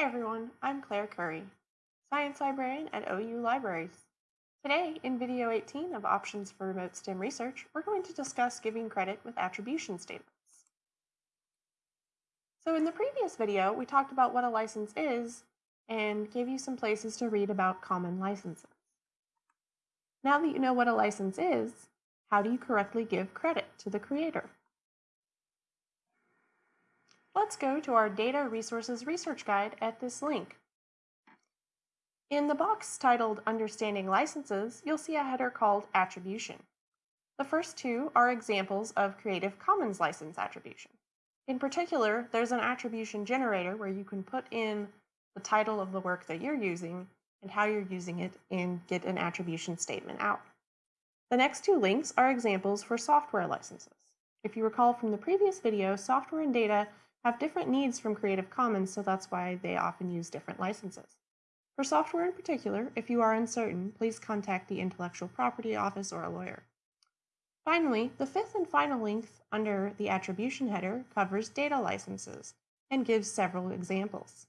Everyone, I'm Claire Curry, Science Librarian at OU Libraries. Today, in video 18 of Options for Remote STEM Research, we're going to discuss giving credit with attribution statements. So in the previous video, we talked about what a license is and gave you some places to read about common licenses. Now that you know what a license is, how do you correctly give credit to the creator? Let's go to our Data Resources Research Guide at this link. In the box titled Understanding Licenses, you'll see a header called Attribution. The first two are examples of Creative Commons license attribution. In particular, there's an attribution generator where you can put in the title of the work that you're using and how you're using it and get an attribution statement out. The next two links are examples for software licenses. If you recall from the previous video, software and data have different needs from Creative Commons, so that's why they often use different licenses. For software in particular, if you are uncertain, please contact the Intellectual Property Office or a lawyer. Finally, the fifth and final link under the attribution header covers data licenses and gives several examples.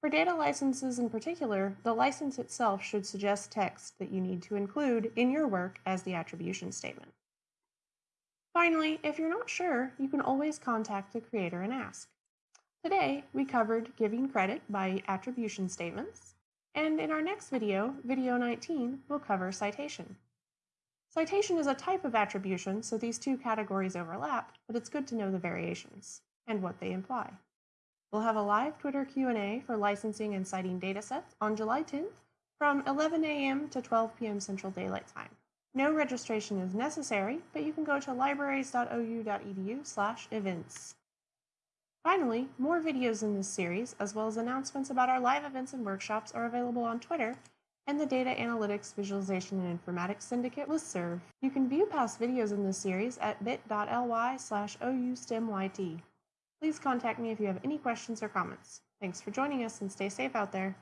For data licenses in particular, the license itself should suggest text that you need to include in your work as the attribution statement. Finally, if you're not sure, you can always contact the creator and ask. Today, we covered giving credit by attribution statements, and in our next video, video 19, we'll cover citation. Citation is a type of attribution, so these two categories overlap, but it's good to know the variations and what they imply. We'll have a live Twitter Q&A for licensing and citing datasets on July 10th from 11 a.m. to 12 p.m. Central Daylight Time. No registration is necessary, but you can go to libraries.ou.edu slash events. Finally, more videos in this series, as well as announcements about our live events and workshops are available on Twitter and the Data Analytics Visualization and Informatics Syndicate listserv. You can view past videos in this series at bit.ly slash oustemyt. Please contact me if you have any questions or comments. Thanks for joining us and stay safe out there.